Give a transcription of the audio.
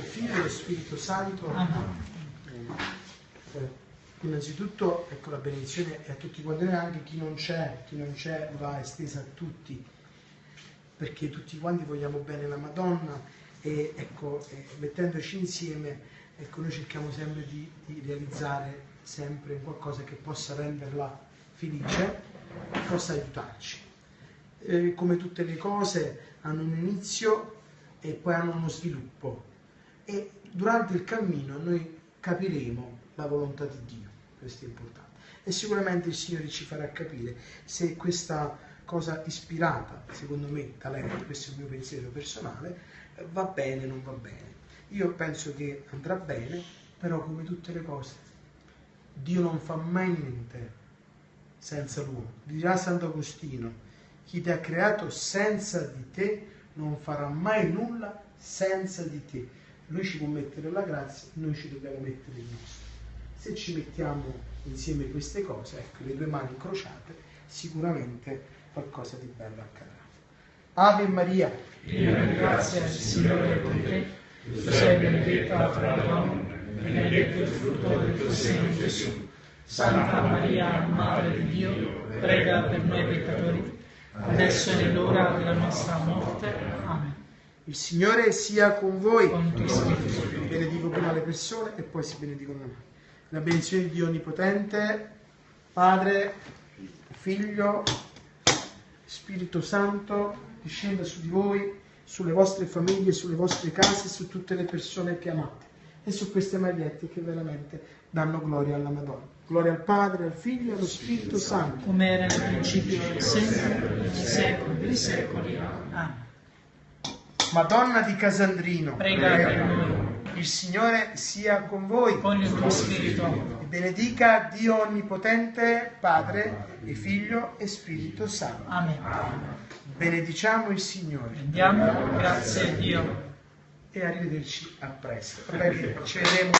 Figlio e lo Spirito Santo. Eh, innanzitutto, ecco la benedizione è a tutti quanti noi, anche chi non c'è, chi non c'è va estesa a tutti, perché tutti quanti vogliamo bene la Madonna e ecco, eh, mettendoci insieme, ecco, noi cerchiamo sempre di, di realizzare sempre qualcosa che possa renderla felice, che possa aiutarci. Eh, come tutte le cose hanno un inizio e poi hanno uno sviluppo e durante il cammino noi capiremo la volontà di Dio, questo è importante. E sicuramente il Signore ci farà capire se questa cosa ispirata, secondo me, talento, questo è il mio pensiero personale, va bene o non va bene. Io penso che andrà bene, però come tutte le cose, Dio non fa mai niente senza l'uomo. Dirà Sant'Agostino, chi ti ha creato senza di te non farà mai nulla senza di te lui ci può mettere la grazia, noi ci dobbiamo mettere il nostro. Se ci mettiamo insieme queste cose, ecco, le due mani incrociate, sicuramente qualcosa di bello accadrà. Ave Maria. Dio ringrazia il Signore con te, tu sei benedetta tra le donne, benedetto il frutto del tuo seno Gesù. Santa Maria, Madre di Dio, prega per noi peccatori, adesso è l'ora della nostra morte. Amen. Il Signore sia con voi. Benedico prima le persone e poi si benedicono noi. La benedizione di Dio Onnipotente, Padre, Figlio, Spirito Santo, discenda su di voi, sulle vostre famiglie, sulle vostre case, su tutte le persone che amate e su queste magliette che veramente danno gloria alla Madonna. Gloria al Padre, al Figlio e allo Spirito Santo. Come era nel principio sempre, nei secoli dei secoli. Amen. Madonna di Casandrino, Prega per noi. il Signore sia con voi. Con il tuo spirito. E benedica Dio Onnipotente, Padre e Figlio e Spirito Santo. Amen. Benediciamo il Signore Andiamo, grazie a Dio. e arrivederci a presto. Vabbè, ci vedremo.